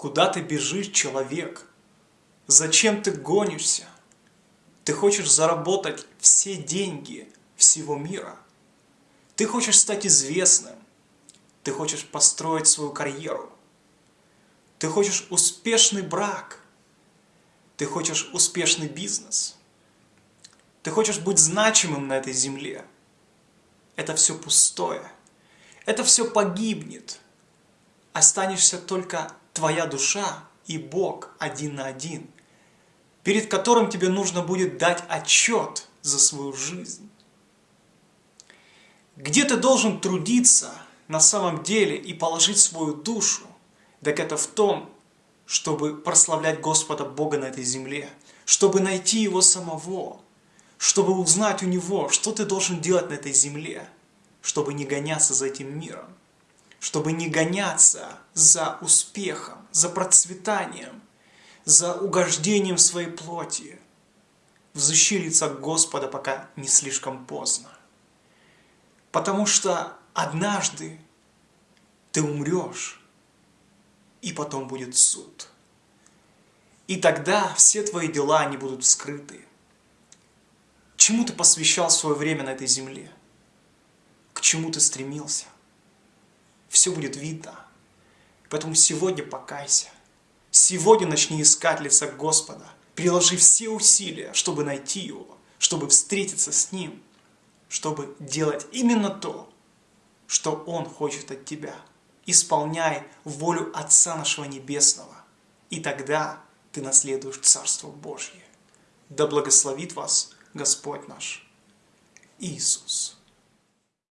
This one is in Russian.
Куда ты бежишь, человек? Зачем ты гонишься? Ты хочешь заработать все деньги всего мира. Ты хочешь стать известным. Ты хочешь построить свою карьеру. Ты хочешь успешный брак. Ты хочешь успешный бизнес. Ты хочешь быть значимым на этой земле. Это все пустое. Это все погибнет. Останешься только твоя душа и Бог один на один, перед которым тебе нужно будет дать отчет за свою жизнь. Где ты должен трудиться на самом деле и положить свою душу, так это в том, чтобы прославлять Господа Бога на этой земле, чтобы найти Его самого, чтобы узнать у Него, что ты должен делать на этой земле, чтобы не гоняться за этим миром чтобы не гоняться за успехом, за процветанием, за угождением своей плоти. Взыщи лица Господа, пока не слишком поздно. Потому что однажды ты умрешь, и потом будет суд. И тогда все твои дела, они будут скрыты. Чему ты посвящал свое время на этой земле? К чему ты стремился? Все будет видно. Поэтому сегодня покайся. Сегодня начни искать лица Господа. Приложи все усилия, чтобы найти Его, чтобы встретиться с Ним, чтобы делать именно то, что Он хочет от тебя. Исполняй волю Отца нашего Небесного. И тогда ты наследуешь Царство Божье. Да благословит вас Господь наш Иисус.